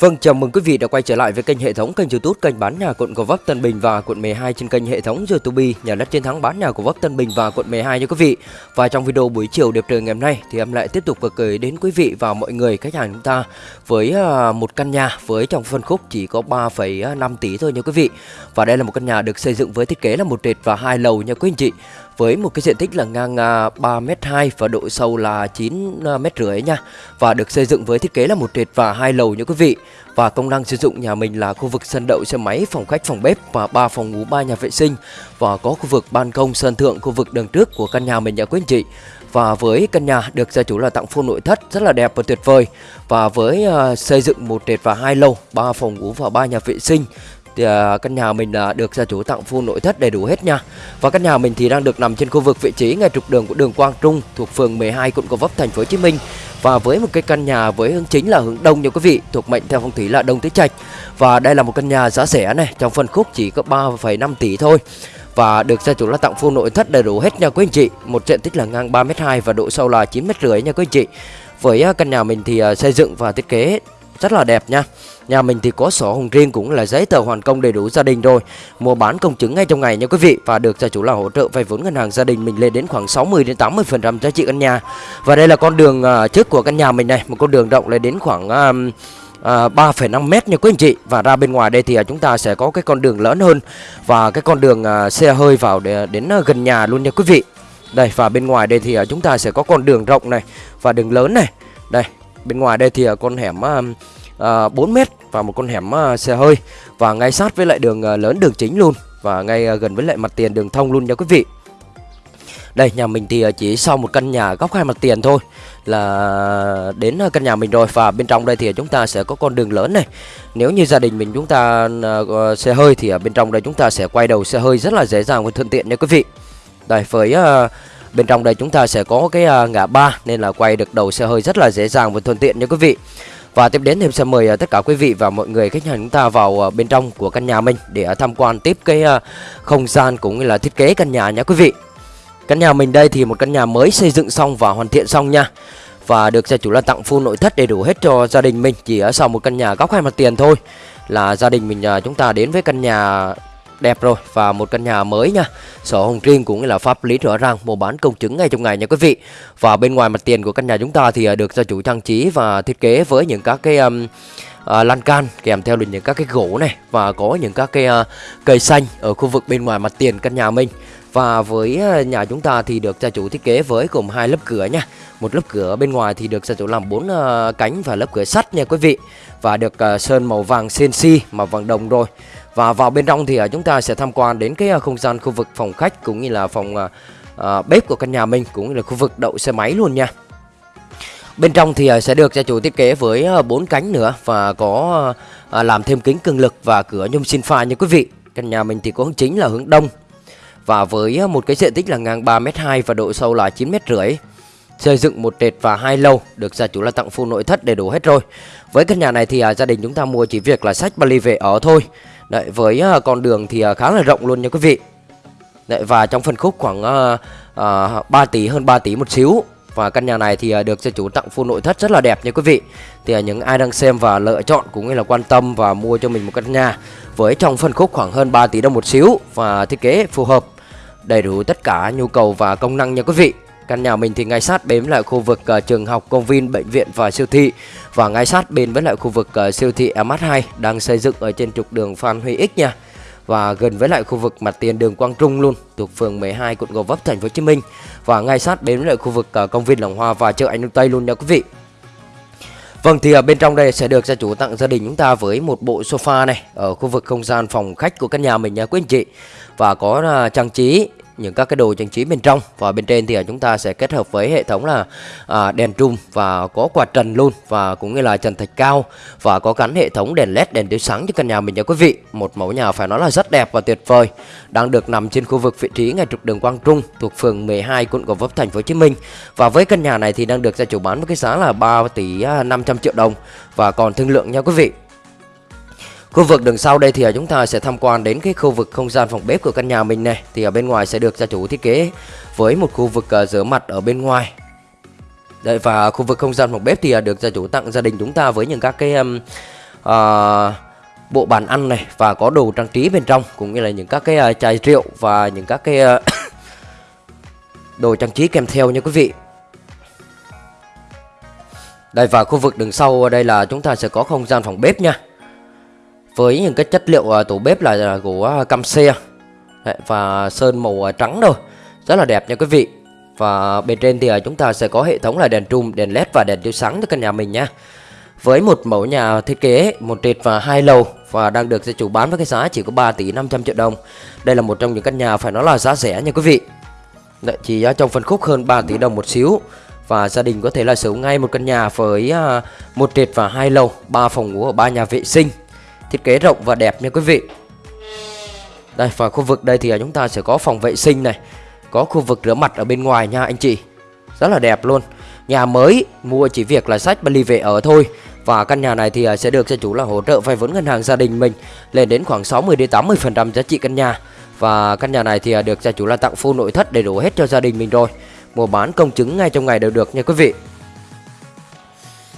Vâng, chào mừng quý vị đã quay trở lại với kênh hệ thống kênh YouTube kênh bán nhà quận Gò Vấp Tân Bình và quận 12 trên kênh hệ thống YouTube nhà đất chiến thắng bán nhà của Vấp Tân Bình và quận 12 nha quý vị. Và trong video buổi chiều đẹp trời ngày hôm nay thì em lại tiếp tục vừa gửi đến quý vị và mọi người khách hàng chúng ta với à, một căn nhà với trong phân khúc chỉ có 3,5 tỷ thôi nha quý vị. Và đây là một căn nhà được xây dựng với thiết kế là một trệt và hai lầu nha quý anh chị với một cái diện tích là ngang à, 3m2 và độ sâu là 9m à, rưỡi nha. Và được xây dựng với thiết kế là một trệt và hai lầu nha quý vị. Và công năng sử dụng nhà mình là khu vực sân đậu xe máy, phòng khách, phòng bếp và ba phòng ngủ, ba nhà vệ sinh và có khu vực ban công sân thượng, khu vực đường trước của căn nhà mình nha quý anh chị. Và với căn nhà được gia chủ là tặng full nội thất rất là đẹp và tuyệt vời Và với uh, xây dựng một trệt và hai lầu, ba phòng ngủ và ba nhà vệ sinh thì uh, căn nhà mình uh, được gia chủ tặng full nội thất đầy đủ hết nha. Và căn nhà mình thì đang được nằm trên khu vực vị trí ngay trục đường của đường Quang Trung thuộc phường 12 quận Gò Vấp thành phố Hồ Chí Minh. Và với một cái căn nhà với hướng chính là hướng đông nha quý vị thuộc mệnh theo phong thủy là đông tứ trạch. Và đây là một căn nhà giá rẻ này trong phân khúc chỉ có 3,5 tỷ thôi. Và được gia chủ là tặng full nội thất đầy đủ hết nha quý anh chị. Một diện tích là ngang 3m2 và độ sâu là 9m rưỡi nha quý anh chị. Với à, căn nhà mình thì xây dựng và thiết kế rất là đẹp nha. Nhà mình thì có sổ hồng riêng cũng là giấy tờ hoàn công đầy đủ gia đình rồi. Mua bán công chứng ngay trong ngày nha quý vị Và được gia chủ là hỗ trợ vay vốn ngân hàng gia đình mình lên đến khoảng 60 đến 80% giá trị căn nhà. Và đây là con đường à, trước của căn nhà mình này Một con đường rộng lên đến khoảng um, à, à 3,5 mét nha quý anh chị. Và ra bên ngoài đây thì à chúng ta sẽ có cái con đường lớn hơn Và cái con đường à, xe hơi vào để, à, đến à, gần nhà luôn nha quý vị. Đây và bên ngoài đây thì à chúng ta sẽ có con đường rộng này Và đường lớn này. Đây bên ngoài đây thì à, con hẻm uh, uh, 4 mét và một con hẻm uh, xe hơi và ngay sát với lại đường uh, lớn đường chính luôn và ngay uh, gần với lại mặt tiền đường thông luôn nha quý vị. Đây nhà mình thì chỉ sau một căn nhà góc hai mặt tiền thôi là đến căn nhà mình rồi và bên trong đây thì chúng ta sẽ có con đường lớn này. Nếu như gia đình mình chúng ta uh, xe hơi thì ở bên trong đây chúng ta sẽ quay đầu xe hơi rất là dễ dàng và thuận tiện nha quý vị. Đây với uh, bên trong đây chúng ta sẽ có cái à, ngã ba, nên là quay được đầu xe hơi rất là dễ dàng và thuận tiện nha quý vị. Và tiếp đến thì em sẽ mời à, tất cả quý vị và mọi người khách hàng chúng ta vào à, bên trong của căn nhà mình để tham quan tiếp cái không gian cũng như là thiết kế căn nhà nha quý vị. Căn nhà mình đây thì một căn nhà mới xây dựng xong và hoàn thiện xong nha. Và được gia chủ là tặng full nội thất đầy đủ hết cho gia đình mình, chỉ ở sau một căn nhà góc hai mặt tiền thôi là gia đình mình chúng ta đến với căn nhà đẹp rồi. Và một căn nhà mới nha. Sổ hồng riêng cũng là pháp lý rõ ràng mua bán công chứng ngay trong ngày nha quý vị. Và bên ngoài mặt tiền của căn nhà chúng ta thì à, được gia chủ trang trí và thiết kế với những các cái um, uh, lan can kèm theo những các cái gỗ này và có những các cái uh, cây xanh ở khu vực bên ngoài mặt tiền căn nhà mình. Và với nhà chúng ta thì được gia chủ thiết kế với gồm hai lớp cửa nha một lớp cửa bên ngoài thì được gia chủ làm bốn uh, cánh và lớp cửa sắt nha quý vị và được uh, sơn màu vàng CNC màu vàng đồng rồi và vào bên trong thì uh, chúng ta sẽ tham quan đến cái uh, không gian khu vực phòng khách cũng như là phòng uh, uh, bếp của căn nhà mình cũng như là khu vực đậu xe máy luôn nha. Bên trong thì uh, sẽ được gia chủ thiết kế với bốn uh, cánh nữa và có uh, làm thêm kính cường lực và cửa nhôm xin pha nha quý vị. Căn nhà mình thì có hướng chính là hướng đông và với một cái diện tích là ngang 3m2 và độ sâu là 9m rưỡi xây dựng một trệt và hai lầu được gia chủ là tặng full nội thất đầy đủ hết rồi. Với căn nhà này thì à, gia đình chúng ta mua chỉ việc là sách vali về ở thôi. Đấy, với à, con đường thì à, khá là rộng luôn nha quý vị. Đấy, và trong phân khúc khoảng à, à, 3 tỷ hơn 3 tỷ một xíu. Và căn nhà này thì à, được gia chủ tặng full nội thất rất là đẹp nha quý vị. Thì à, những ai đang xem và lựa chọn cũng như là quan tâm và mua cho mình một căn nhà với trong phân khúc khoảng hơn 3 tỷ đồng một xíu và thiết kế phù hợp đầy đủ tất cả nhu cầu và công năng nha quý vị. Căn nhà mình thì ngay sát bếm lại khu vực uh, trường học, công viên, bệnh viện và siêu thị và ngay sát bên với lại khu vực uh, siêu thị MH2 đang xây dựng ở trên trục đường Phan Huy X nha. Và gần với lại khu vực mặt tiền đường Quang Trung luôn, thuộc phường 12 quận Gò Vấp thành phố Hồ Chí Minh và ngay sát bên với lại khu vực uh, công viên Lòng Hoa và chợ Anh Tây luôn nha quý vị. Vâng thì ở bên trong đây sẽ được gia chủ tặng gia đình chúng ta với một bộ sofa này ở khu vực không gian phòng khách của căn nhà mình nha quý anh chị. Và có trang trí những các cái đồ trang trí bên trong. Và bên trên thì à, chúng ta sẽ kết hợp với hệ thống là à, đèn trùm và có quạt trần luôn và cũng như là trần thạch cao và có gắn hệ thống đèn led đèn chiếu sáng cho căn nhà mình nha quý vị. Một mẫu nhà phải nói là rất đẹp và tuyệt vời đang được nằm trên khu vực vị trí ngay trục đường Quang Trung thuộc phường 12 quận Gò Vấp thành phố Hồ Chí Minh. Và với căn nhà này thì đang được gia chủ bán với cái giá là 3 tỷ à, 500 triệu đồng và còn thương lượng nha quý vị. Khu vực đằng sau đây thì à, chúng ta sẽ tham quan đến cái khu vực không gian phòng bếp của căn nhà mình này. Thì ở bên ngoài sẽ được gia chủ thiết kế với một khu vực à, rửa mặt ở bên ngoài. Đấy và khu vực không gian phòng bếp thì à, được gia chủ tặng gia đình chúng ta với những các cái um, uh, bộ bàn ăn này và có đồ trang trí bên trong cũng như là những các cái uh, chai rượu và những các cái uh, đồ trang trí kèm theo nha quý vị. Đây và khu vực đường sau đây là chúng ta sẽ có không gian phòng bếp nha với những cái chất liệu à, tủ bếp là của à, cam xe Đấy, và sơn màu à, trắng thôi. Rất là đẹp nha quý vị. Và bên trên thì chúng ta sẽ có hệ thống là đèn trùm đèn led và đèn chiếu sáng cho căn nhà mình nha. Với một mẫu nhà thiết kế một trệt và hai lầu và đang được gia chủ bán với cái giá chỉ có 3 tỷ 500 triệu đồng. Đây là một trong những căn nhà phải nói là giá rẻ nha quý vị. Đấy, chỉ trong phân khúc hơn 3 tỷ đồng một xíu. Và gia đình có thể là sở hữu ngay một căn nhà với một trệt và hai lầu, ba phòng ngủ ở ba nhà vệ sinh. Thiết kế rộng và đẹp nha quý vị. Đây và khu vực đây thì à, chúng ta sẽ có phòng vệ sinh này, có khu vực rửa mặt ở bên ngoài nha anh chị. Rất là đẹp luôn. Nhà mới mua chỉ việc là sách và ly về ở thôi. Và căn nhà này thì à, sẽ được gia chủ là hỗ trợ vay vốn ngân hàng gia đình mình lên đến khoảng 60 đến 80 phần trăm giá trị căn nhà. Và căn nhà này thì à, được gia chủ là tặng full nội thất đầy đủ hết cho gia đình mình rồi mua bán công chứng ngay trong ngày đều được nha quý vị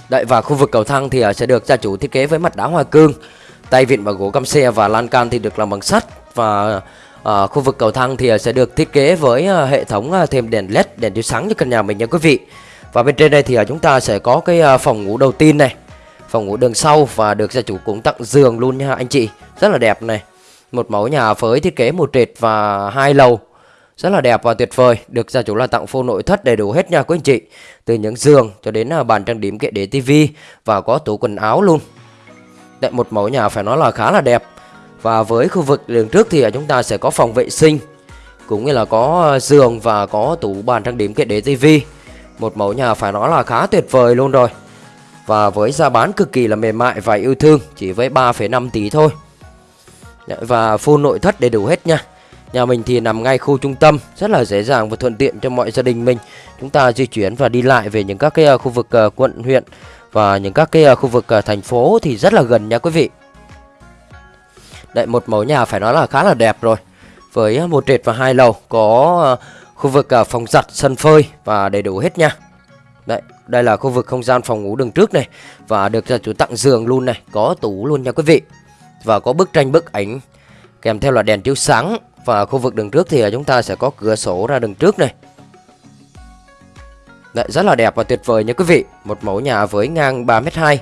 Đấy và khu vực cầu thang thì sẽ được gia chủ thiết kế với mặt đá hoa cương Tay vịn bằng gỗ cam xe và lan can thì được làm bằng sắt. Và à, khu vực cầu thang thì à, sẽ được thiết kế với à, hệ thống à, thêm đèn led, đèn chiếu sáng cho căn nhà mình nha quý vị. Và bên trên đây thì à, chúng ta sẽ có cái à, phòng ngủ đầu tiên này Phòng ngủ đường sau và được gia chủ cũng tặng giường luôn nha anh chị. Rất là đẹp này. Một mẫu nhà với thiết kế một trệt và hai lầu. Rất là đẹp và tuyệt vời. Được gia chủ là tặng full nội thất đầy đủ hết nha quý anh chị. Từ những giường cho đến à, bàn trang điểm kệ để tivi và có tủ quần áo luôn một mẫu nhà phải nói là khá là đẹp. Và với khu vực đường trước thì chúng ta sẽ có phòng vệ sinh cũng như là có ờ, giường và có tủ bàn trang điểm kệ để tivi. Một mẫu nhà phải nói là khá tuyệt vời luôn rồi. Và với giá bán cực kỳ là mềm mại và yêu thương chỉ với 3,5 tỷ thôi. Và full nội thất đầy đủ hết nha. Nhà mình thì nằm ngay khu trung tâm, rất là dễ dàng và thuận tiện cho mọi gia đình mình. Chúng ta di chuyển và đi lại về những các cái ờ, khu vực ờ, quận huyện và những các cái à, khu vực à, thành phố thì rất là gần nha quý vị. Đây một mẫu nhà phải nói là khá là đẹp rồi. Với à, một trệt và hai lầu có khu vực phòng giặt, sân phơi và đầy đủ hết nha. Đấy, đây là khu vực không gian phòng ngủ đường trước này và được gia chủ tặng giường luôn này, có tủ luôn nha quý vị. Và có bức tranh bức ảnh kèm theo là đèn chiếu sáng và khu vực đường trước thì chúng ta sẽ có cửa sổ ra đường trước này Đấy, rất là đẹp và tuyệt vời nha quý vị. Một mẫu nhà với ngang 3m2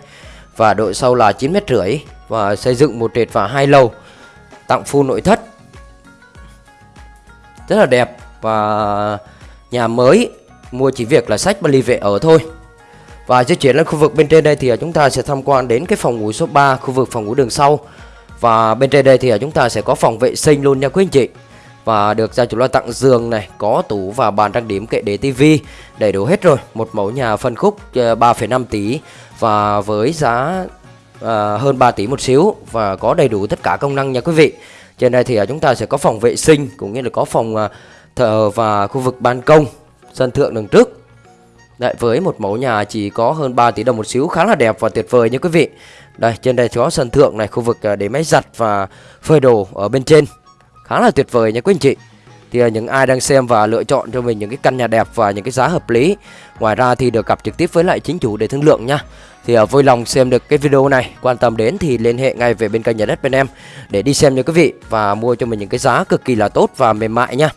Và độ sâu là 9m5 Và xây dựng một trệt và hai lầu Tặng full nội thất. Rất là đẹp Và nhà mới Mua chỉ việc là sách và ly vệ ở thôi. Và di chuyển lên khu vực bên trên đây thì chúng ta sẽ tham quan đến cái phòng ngủ số 3 Khu vực phòng ngủ đường sau. Và bên trên đây thì chúng ta sẽ có phòng vệ sinh luôn nha quý anh chị. Và được gia chủ lo tặng giường này Có tủ và bàn trang điểm kệ để tivi. Đầy đủ hết rồi Một mẫu nhà phân khúc ờ, 3,5 tỷ. Và với giá ờ, hơn 3 tỷ một xíu Và có đầy đủ tất cả công năng nha quý vị. Trên đây thì ờ, chúng ta sẽ có phòng vệ sinh Cũng như là có phòng thờ và khu vực ban công Sân thượng đằng trước. Đấy, với một mẫu nhà chỉ có hơn 3 tỷ đồng một xíu khá là đẹp và tuyệt vời nha quý vị. Đây trên đây có sân thượng này khu vực để máy giặt và phơi đồ ở bên trên khá là tuyệt vời nha quý anh chị thì à, những ai đang xem và lựa chọn cho mình những cái căn nhà đẹp và những cái giá hợp lý ngoài ra thì được gặp trực tiếp với lại chính chủ để thương lượng nha thì uh, vui lòng xem được cái video này quan tâm đến thì liên hệ ngay về bên kênh nhà đất bên em để đi xem nha quý vị và mua cho mình những cái giá cực kỳ là tốt và mềm mại nha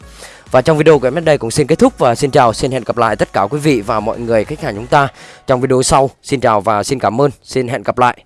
và trong video của em đến đây cũng xin kết thúc và xin chào, xin hẹn gặp lại tất cả quý vị và mọi người khách hàng chúng ta trong video sau. Xin chào và xin cảm ơn, xin hẹn gặp lại.